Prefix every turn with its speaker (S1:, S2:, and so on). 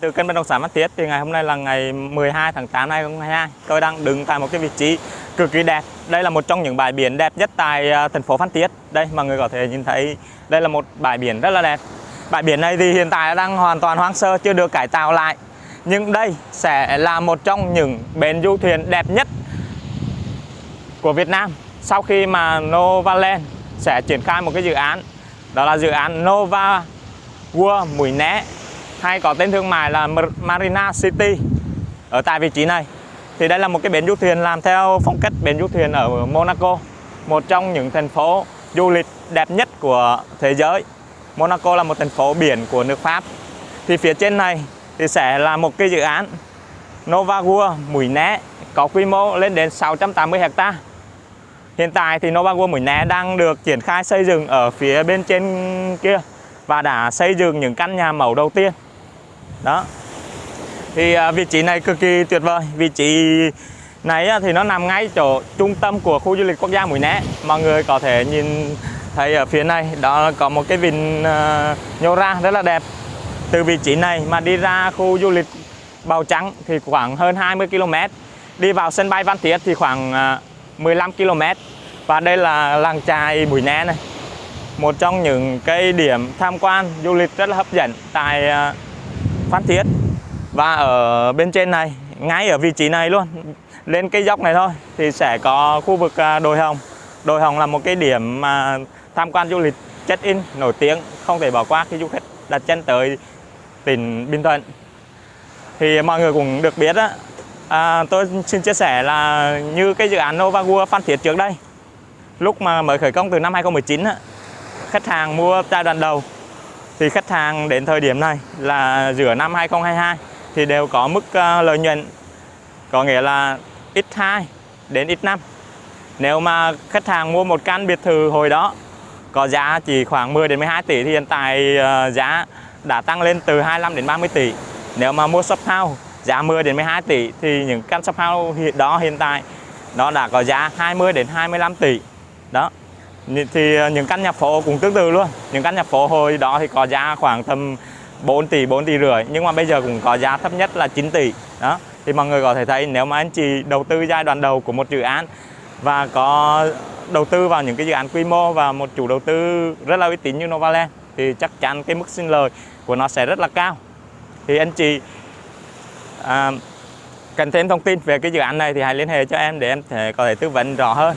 S1: Từ kênh bất động sản Phan Thiết thì ngày hôm nay là ngày 12 tháng 8 năm 2022. Tôi đang đứng tại một cái vị trí cực kỳ đẹp. Đây là một trong những bãi biển đẹp nhất tại à, thành phố Phan Thiết. Đây, mọi người có thể nhìn thấy đây là một bãi biển rất là đẹp. Bãi biển này thì hiện tại đang hoàn toàn hoang sơ, chưa được cải tạo lại. Nhưng đây sẽ là một trong những bến du thuyền đẹp nhất của Việt Nam sau khi mà Novaland sẽ triển khai một cái dự án đó là dự án Nova World Mũi Né hay có tên thương mại là Marina City ở tại vị trí này. Thì đây là một cái bến du thuyền làm theo phong cách bến du thuyền ở Monaco, một trong những thành phố du lịch đẹp nhất của thế giới. Monaco là một thành phố biển của nước Pháp. Thì phía trên này thì sẽ là một cái dự án Nova World Mũi Né, có quy mô lên đến 680 hecta. Hiện tại thì Nova World Mũi Né đang được triển khai xây dựng ở phía bên trên kia và đã xây dựng những căn nhà mẫu đầu tiên đó. Thì à, vị trí này cực kỳ tuyệt vời. Vị trí này à, thì nó nằm ngay chỗ trung tâm của khu du lịch quốc gia Mũi Né. Mọi người có thể nhìn thấy ở phía này đó có một cái vịnh à, nhô ra rất là đẹp. Từ vị trí này mà đi ra khu du lịch Bào Trắng thì khoảng hơn 20 km đi vào sân bay Văn Thiết thì khoảng à, 15 km và đây là làng chài Mũi Né này. Một trong những cái điểm tham quan du lịch rất là hấp dẫn tại à, Phan Thiết. Và ở bên trên này ngay ở vị trí này luôn. Lên cái dốc này thôi thì sẽ có khu vực à, đồi hồng. Đồi hồng là một cái điểm mà tham quan du lịch check in nổi tiếng không thể bỏ qua khi du khách đặt chân tới tỉnh Bình Thuận. Thì mọi người cũng được biết á à, tôi xin chia sẻ là như cái dự án Nova World Phan Thiết trước đây lúc mà mới khởi công từ năm 2019 á, khách hàng mua giai đoạn đầu thì khách hàng đến thời điểm này là giữa năm 2022 thì đều có mức uh, lợi nhuận có nghĩa là x2 đến x5 nếu mà khách hàng mua một căn biệt thự hồi đó có giá chỉ khoảng 10 đến 12 tỷ thì hiện tại uh, giá đã tăng lên từ 25 đến 30 tỷ. Nếu mà mua shop house giá 10 đến 12 tỷ thì những căn shop house đó hiện tại nó đã có giá 20 đến 25 tỷ. Đó thì à, những căn nhà phố cũng tương tự luôn. Những căn nhà phố hồi đó thì có giá khoảng tầm 4 tỷ 4 tỷ rưỡi nhưng mà bây giờ cũng có giá thấp nhất là 9 tỷ. Đó thì mọi người có thể thấy nếu mà anh chị đầu tư giai đoạn đầu của một dự án và có đầu tư vào những cái dự án quy mô và một chủ đầu tư rất là uy tín như Novaland thì chắc chắn cái mức sinh lời của nó sẽ rất là cao. Thì anh chị à, cần thêm thông tin về cái dự án này thì hãy liên hệ cho em để em thể có thể tư vấn rõ hơn.